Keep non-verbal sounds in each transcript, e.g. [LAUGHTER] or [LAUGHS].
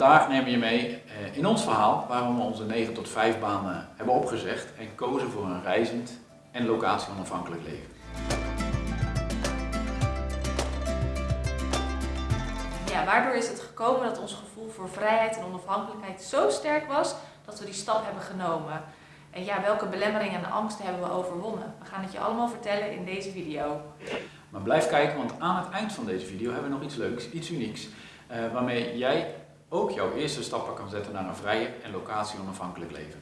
Vandaag nemen we je mee eh, in ons verhaal waarom we onze 9 tot 5 banen hebben opgezegd en kozen voor een reizend en locatie onafhankelijk leven. Ja, waardoor is het gekomen dat ons gevoel voor vrijheid en onafhankelijkheid zo sterk was dat we die stap hebben genomen. En ja, welke belemmeringen en angsten hebben we overwonnen? We gaan het je allemaal vertellen in deze video. Maar blijf kijken, want aan het eind van deze video hebben we nog iets leuks, iets unieks, eh, waarmee jij ook jouw eerste stappen kan zetten naar een vrije en locatie onafhankelijk leven.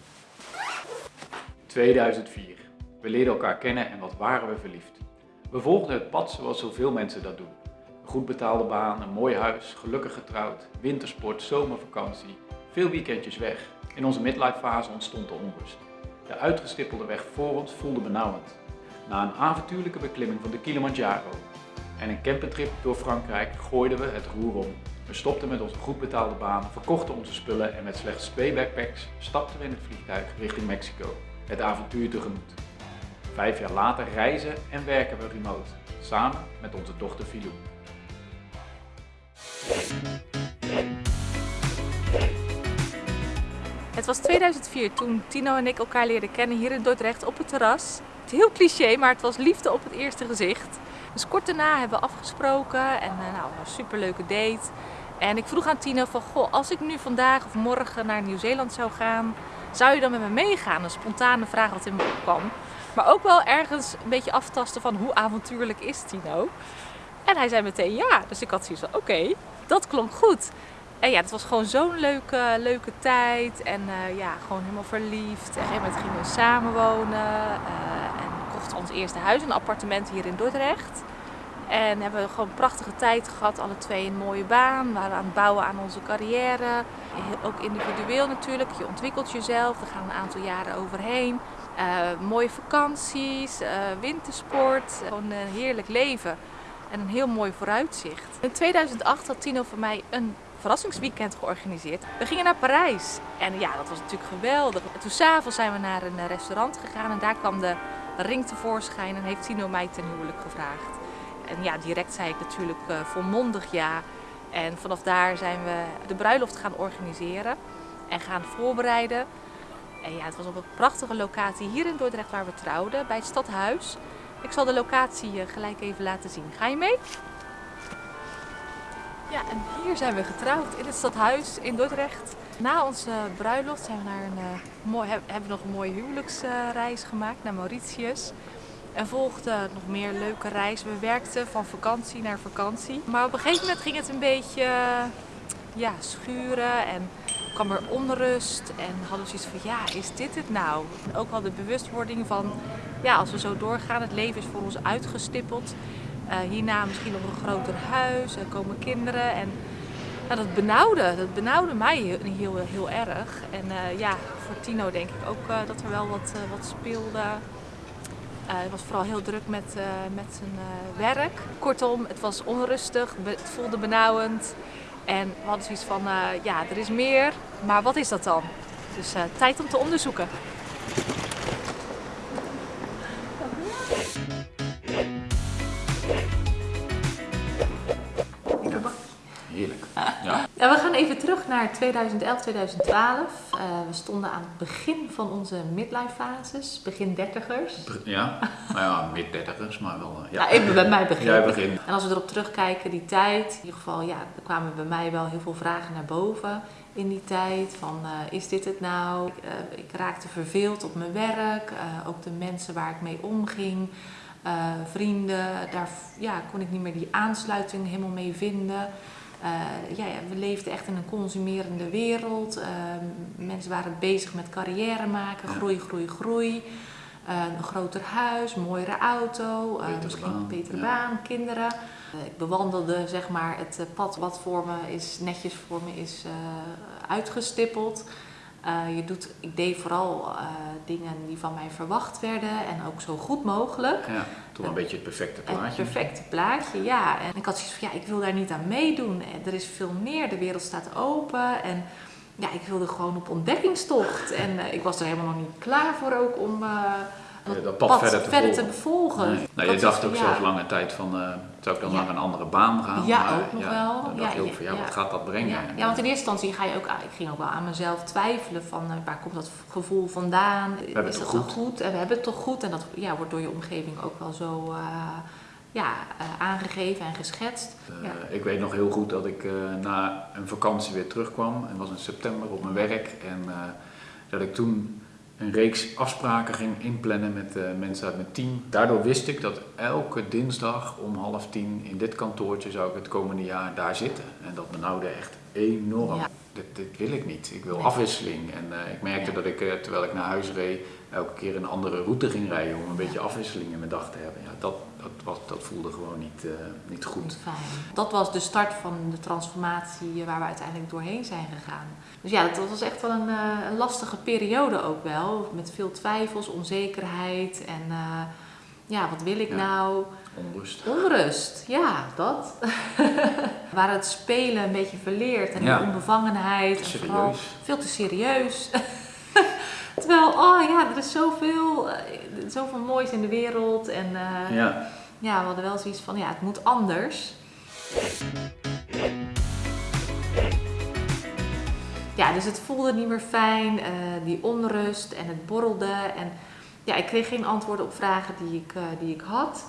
2004. We leerden elkaar kennen en wat waren we verliefd. We volgden het pad zoals zoveel mensen dat doen. Een goed betaalde baan, een mooi huis, gelukkig getrouwd, wintersport, zomervakantie, veel weekendjes weg. In onze midlife fase ontstond de onrust. De uitgestippelde weg voor ons voelde benauwend. Na een avontuurlijke beklimming van de Kilimanjaro en een campingtrip door Frankrijk gooiden we het roer om. We stopten met onze goed betaalde baan, verkochten onze spullen en met slechts twee backpacks stapten we in het vliegtuig richting Mexico. Het avontuur tegemoet. Vijf jaar later reizen en werken we remote, samen met onze dochter Filou. Het was 2004 toen Tino en ik elkaar leerden kennen hier in Dordrecht op het terras. Het is heel cliché, maar het was liefde op het eerste gezicht. Dus kort daarna hebben we afgesproken en uh, nou, een superleuke date. En ik vroeg aan Tino van, goh, als ik nu vandaag of morgen naar Nieuw-Zeeland zou gaan, zou je dan met me meegaan? Een spontane vraag wat in me opkwam. Maar ook wel ergens een beetje aftasten van hoe avontuurlijk is Tino? En hij zei meteen ja. Dus ik had zoiets van, oké, dat klonk goed. En ja, het was gewoon zo'n leuke, leuke tijd. En uh, ja, gewoon helemaal verliefd. En op een gegeven moment gingen we samenwonen. Uh, en kochten ons eerste huis, een appartement hier in Dordrecht. En hebben we gewoon een prachtige tijd gehad. Alle twee een mooie baan. We waren aan het bouwen aan onze carrière. Ook individueel natuurlijk. Je ontwikkelt jezelf. Er gaan een aantal jaren overheen. Uh, mooie vakanties, wintersport. Gewoon een heerlijk leven. En een heel mooi vooruitzicht. In 2008 had Tino voor mij een verrassingsweekend georganiseerd. We gingen naar Parijs en ja, dat was natuurlijk geweldig. En toen s'avonds zijn we naar een restaurant gegaan en daar kwam de ring tevoorschijn en heeft Tino mij ten huwelijk gevraagd. En ja, direct zei ik natuurlijk uh, volmondig ja. En vanaf daar zijn we de bruiloft gaan organiseren en gaan voorbereiden. En ja, het was op een prachtige locatie hier in Dordrecht waar we trouwden, bij het stadhuis. Ik zal de locatie gelijk even laten zien. Ga je mee? Ja, en hier zijn we getrouwd in het stadhuis in Dordrecht. Na onze bruiloft zijn we naar een, uh, mooi, hebben we nog een mooie huwelijksreis gemaakt naar Mauritius. En volgde nog meer leuke reizen. We werkten van vakantie naar vakantie. Maar op een gegeven moment ging het een beetje uh, ja, schuren en kwam er onrust. En hadden we zoiets van, ja, is dit het nou? En ook wel de bewustwording van, ja, als we zo doorgaan, het leven is voor ons uitgestippeld. Uh, hierna misschien nog een groter huis, er komen kinderen. En dat benauwde, dat benauwde mij heel, heel, heel erg. En uh, ja, voor Tino denk ik ook dat er wel wat, wat speelde. Hij was vooral heel druk met, met zijn werk. Kortom, het was onrustig, het voelde benauwend. En we hadden zoiets van, ja, er is meer, maar wat is dat dan? Dus tijd om te onderzoeken. We gaan even terug naar 2011, 2012. Uh, we stonden aan het begin van onze midlife fases, begin dertigers. Ja, nou ja, mid dertigers, maar wel. Uh, ja. Nou, even bij mij begin. Jij begint. En als we erop terugkijken, die tijd, in ieder geval, ja, er kwamen bij mij wel heel veel vragen naar boven in die tijd. Van, uh, is dit het nou? Uh, ik raakte verveeld op mijn werk, ook de mensen waar ik mee omging. vrienden, daar ja, kon ik niet meer die aansluiting helemaal mee vinden. Uh, ja, ja, we leefden echt in een consumerende wereld. Uh, mensen waren bezig met carrière maken, groei, groei, groei. Uh, een groter huis, mooiere auto, misschien baan, een betere ja. baan, kinderen. ik bewandelde zeg maar, het pad wat voor me is, netjes voor me is uitgestippeld. je doet, ik deed vooral dingen die van mij verwacht werden en ook zo goed mogelijk. Ja, toch een beetje het perfecte plaatje. Het perfecte plaatje, ja. En ik had zoiets van, ja, ik wil daar niet aan meedoen. Er is veel meer, de wereld staat open. En ja, ik wilde gewoon op ontdekkingstocht. En uh, ik was er helemaal nog niet klaar voor ook om uh, eh, dat pad, verder te volgen. bevolgen. Nee. Nou, je dacht ook zelfs lange tijd van, uh, zou ik dan naar een andere baan gaan? Ja, maar, ook nog wel. Dan dacht je ook van, ja, wat gaat dat brengen? Ja, want in eerste instantie ga je ook, ik ging ook wel aan mezelf twijfelen van, uh, waar komt dat gevoel vandaan? We hebben Is het dat toch goed? goed? En we hebben het toch goed? En dat ja, wordt door je omgeving ook wel zo ja, aangegeven en geschetst. Ja. Ik weet nog heel goed dat ik na een vakantie weer terugkwam. Het was in september op mijn werk. En dat ik toen een reeks afspraken ging inplannen met uh, mensen uit mijn team. Daardoor wist ik dat elke dinsdag om half tien in dit kantoortje zou ik het komende jaar daar zitten. En dat benauwde echt enorm. Ja. Dit, dit, wil ik niet. Ik wil nee. afwisseling. En uh, ik merkte ja. dat ik, uh, terwijl ik naar huis reed, elke keer een andere route ging rijden om een beetje afwisseling in mijn dag te hebben. Ja, dat, dat, was, dat voelde gewoon niet, niet goed. Niet fijn. Dat was de start van de transformatie waar we uiteindelijk doorheen zijn gegaan. Dus ja, dat was echt wel een, een lastige periode ook wel. Met veel twijfels, onzekerheid en uh, ja, wat wil ik ja. nou? Onrust. Onrust, ja, dat. [LAUGHS] Waar het spelen een beetje verleerd en Ja. de onbevangenheid. Te en vooral veel te serieus. [LAUGHS] Terwijl, oh ja, er is zoveel, eh, zoveel moois in de wereld. En eh, Ja. ja, we hadden wel zoiets van, ja, het moet anders. Ja, dus het voelde niet meer fijn, eh, die onrust en het borrelde. En ja, ik kreeg geen antwoorden op vragen die ik, die ik had.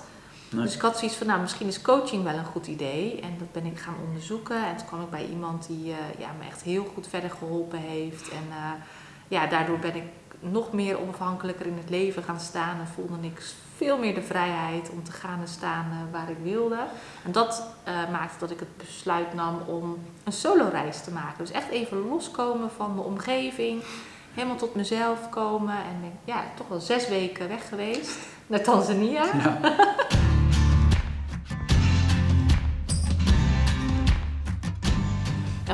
Nee. Dus ik had zoiets van, nou, misschien is coaching wel een goed idee. En dat ben ik gaan onderzoeken. En toen kwam ik bij iemand die ja, me echt heel goed verder geholpen heeft. En eh, ja, daardoor ben ik nog meer onafhankelijker in het leven gaan staan. En voelde ik veel meer de vrijheid om te gaan en staan eh, waar ik wilde. En dat eh, maakte dat ik het besluit nam om een solo-reis te maken. Dus echt even loskomen van de omgeving. Helemaal tot mezelf komen. En ben ik, ja, toch wel zes weken weg geweest. Naar Tanzania. Ja. [LAUGHS]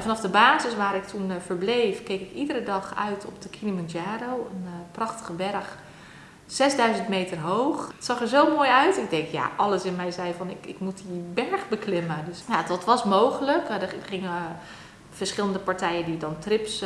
vanaf de basis waar ik toen eh, verbleef, keek ik iedere dag uit op de Kilimanjaro. Een eh, prachtige berg, 6000 meter hoog. Het zag er zo mooi uit. Ik denk, ja, alles in mij zei van, ik, ik moet die berg beklimmen. Dus ja, dat was mogelijk. Eh, Er gingen verschillende partijen die dan trips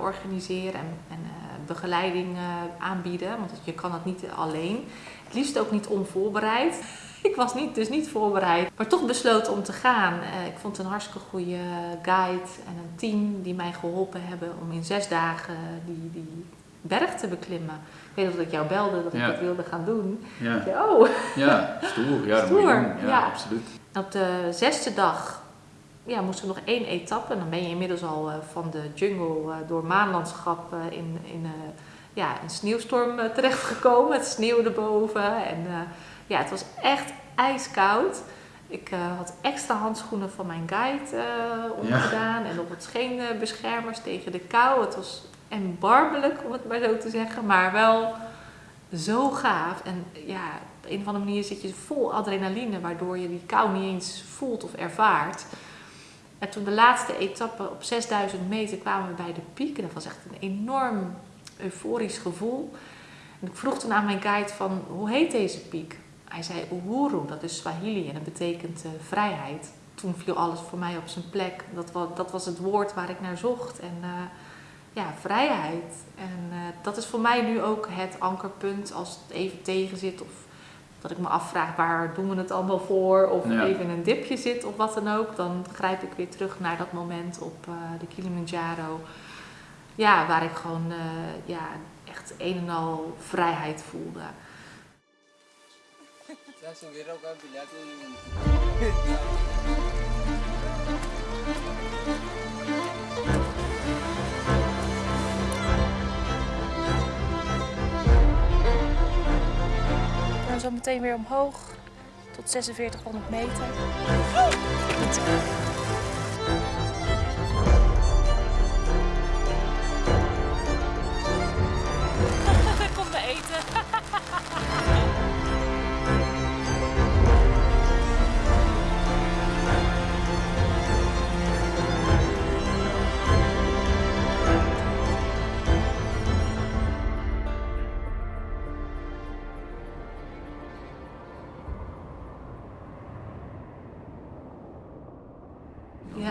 organiseren en, en begeleiding aanbieden. Want je kan het niet alleen. Het liefst ook niet onvoorbereid. [LAUGHS] Ik was niet, dus niet voorbereid, maar toch besloten om te gaan. Eh, ik vond een hartstikke goede guide en een team die mij geholpen hebben om in zes dagen die, die berg te beklimmen. Ik weet dat ik jou belde dat Ja. ik dat wilde gaan doen. Ja. Ik oh. ja, stoer. Ja, Stoer. Ja, ja. absoluut. Op de zesde dag ja, moest er nog één etappe. En dan ben je inmiddels al eh, van de jungle eh, door maanlandschap in, in ja, een sneeuwstorm terechtgekomen. Het sneeuwde boven. En ja, het was echt ijskoud. Ik eh, had extra handschoenen van mijn guide eh omgedaan. En nog wat scheenbeschermers tegen de kou. Het was erbarmelijk, om het maar zo te zeggen. Maar wel zo gaaf. En ja, op een of andere manier zit je vol adrenaline, waardoor je die kou niet eens voelt of ervaart. En toen de laatste etappe op 6000 meter kwamen we bij de piek. En dat was echt een enorm euforisch gevoel. En ik vroeg toen aan mijn guide van, hoe heet deze piek? Hij zei Uhuru, dat is Swahili en dat betekent eh, vrijheid. Toen viel alles voor mij op zijn plek. Dat was, dat was het woord waar ik naar zocht. En eh, ja, vrijheid. En eh, dat is voor mij nu ook het ankerpunt als het even tegen zit. Of dat ik me afvraag waar doen we het allemaal voor. Of Ja. even in een dipje zit of wat dan ook. Dan grijp ik weer terug naar dat moment op de Kilimanjaro. Ja, waar ik gewoon ja, echt een en al vrijheid voelde. Ya subieron con Pilato y... Dan zo meteen weer omhoog tot 4600 meter.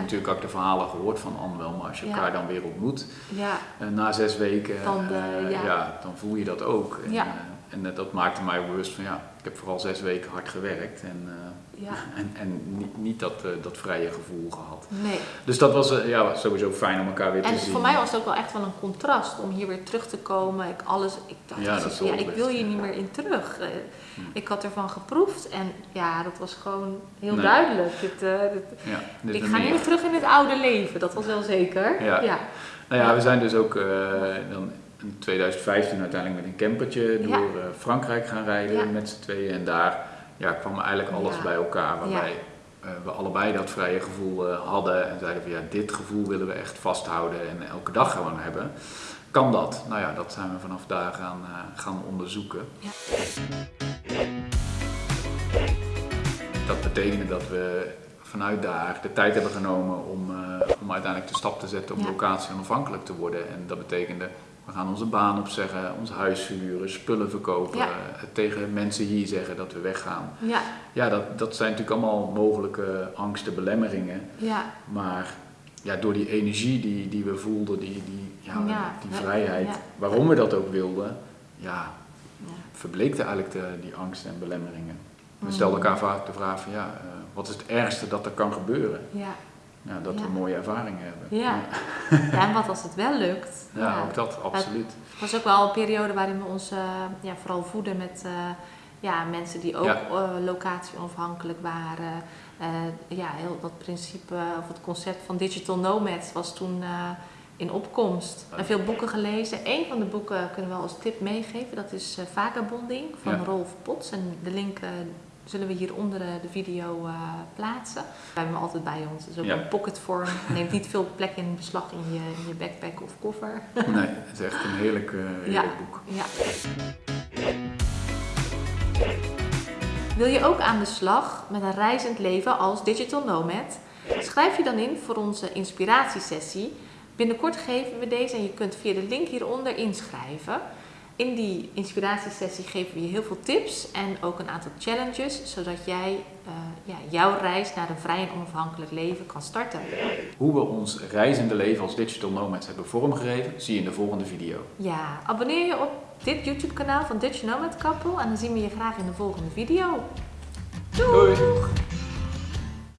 Natuurlijk ook de verhalen gehoord van Anne wel, maar als je elkaar dan weer ontmoet, Ja, eh, na zes weken, Dan, eh, eh, ja. dan voel je dat ook. En, en eh, dat maakte mij bewust van ja, ik heb vooral zes weken hard gewerkt en, eh, Ja. [LAUGHS] en, en niet, niet dat, eh, dat vrije gevoel gehad. Nee. Dus dat was ja, sowieso fijn om elkaar weer te En zien. voor mij was het ook wel echt wel een contrast om hier weer terug te komen. Ik, alles, ik dacht, Ja, dat is ja, ik wil hier niet meer in terug. Hm. Ik had ervan geproefd en ja, dat was gewoon heel Nee. duidelijk. Dit, dit- ja, dit ik ga niet meer. terug in het oude leven, dat was wel zeker. Ja. ja. Nou ja, we zijn dus ook dan in 2015 uiteindelijk met een campertje door eh, Frankrijk gaan rijden Ja. met z'n tweeën. En daar ja, kwam eigenlijk alles Ja. bij elkaar waarbij eh, we allebei dat vrije gevoel eh, hadden. En zeiden van ja, dit gevoel willen we echt vasthouden en elke dag gewoon hebben. Kan dat? Nou ja, dat zijn we vanaf daar gaan, gaan onderzoeken. Ja. Dat betekende dat we vanuit daar de tijd hebben genomen om, om uiteindelijk de stap te zetten om locatie onafhankelijk te worden. En dat betekende, we gaan onze baan opzeggen, ons huis verhuren, spullen verkopen, Ja. eh, tegen mensen hier zeggen dat we weggaan. Ja, Ja, dat, dat zijn natuurlijk allemaal mogelijke angsten, belemmeringen. ja, Maar ja, door die energie die, die we voelden, die, die, ja, Ja, die vrijheid, ja. waarom we dat ook wilden, ja, ja. verbleekte eigenlijk de, die angsten en belemmeringen. We Mm. stelden elkaar vaak de vraag van ja, eh, wat is het ergste dat er kan gebeuren? ja. Ja, dat Ja. we mooie ervaringen hebben. Ja. ja, en wat als het wel lukt? Ja, ook dat, absoluut. Het was ook wel een periode waarin we ons eh, ja, vooral voeden met eh, ja, mensen die ook Ja. eh, locatie onafhankelijk waren. Ja, heel dat principe of het concept van digital nomads was toen in opkomst. En veel boeken gelezen. Eén van de boeken kunnen we wel als tip meegeven. Dat is Vagabonding van. Rolf Potts. En de link zullen we hieronder eh, de video eh, plaatsen. We hebben hem altijd bij ons. Het is ook Ja. een pocketvorm. Neemt niet veel plek in beslag in je, in je backpack of koffer. [LAUGHS] Nee, het is echt een heerlijk, eh, heerlijk boek. Ja. Wil je ook aan de slag met een reizend leven als digital nomad? Schrijf je dan in voor onze inspiratiesessie. Binnenkort geven we deze en je kunt via de link hieronder inschrijven. In die inspiratiesessie geven we je heel veel tips en ook een aantal challenges, zodat jij eh, ja, jouw reis naar een vrij en onafhankelijk leven kan starten. Hoe we ons reizende leven als digital nomads hebben vormgegeven, zie je in de volgende video. Ja, abonneer je op dit YouTube kanaal van Dutch Nomad Couple en dan zien we je graag in de volgende video. Doei!